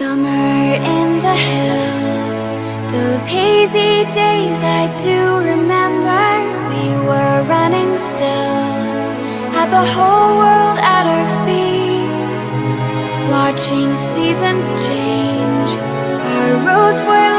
Summer in the hills. Those hazy days I do remember. We were running still. Had the whole world at our feet. Watching seasons change. Our roads were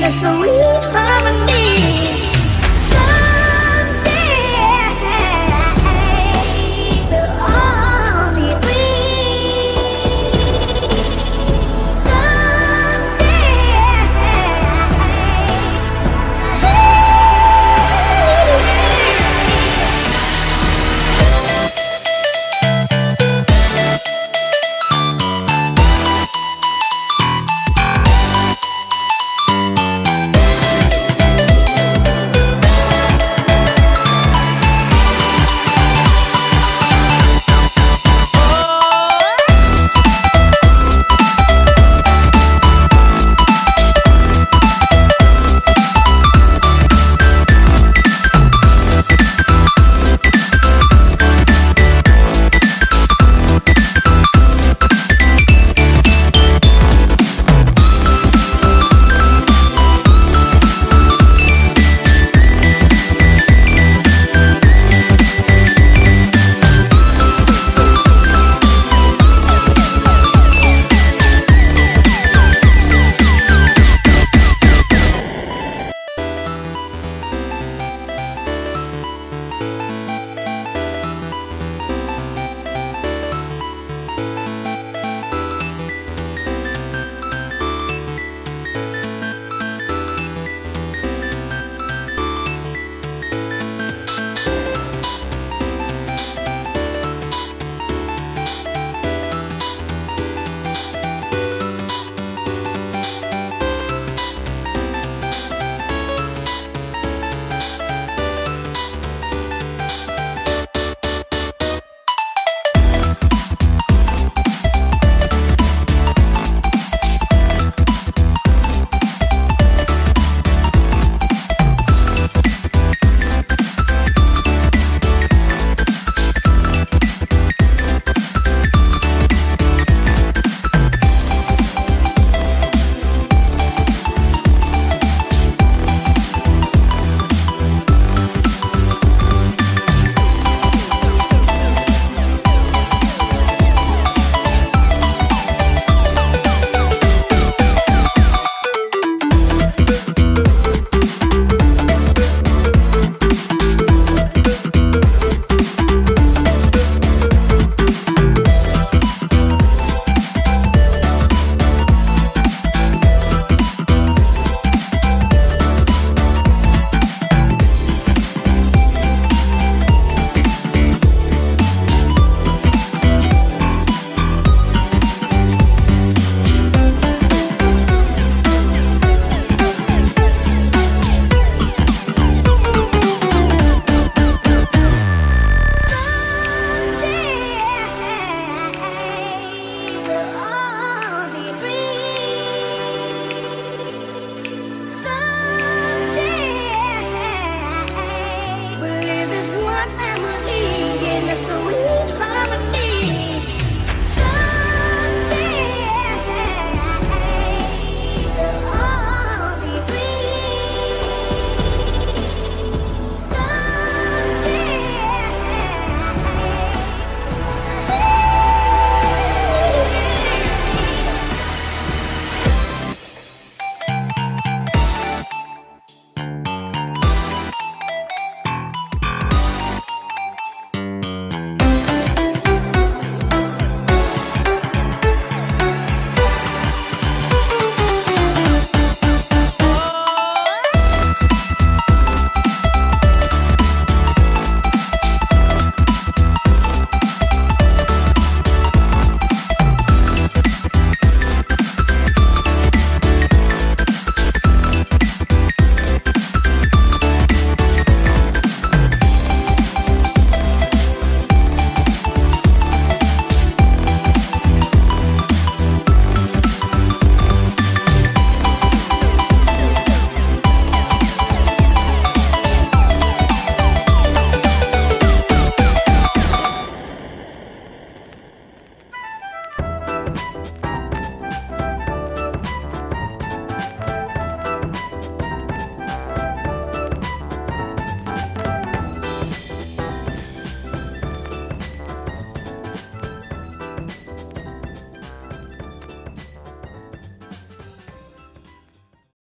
The sweet harmony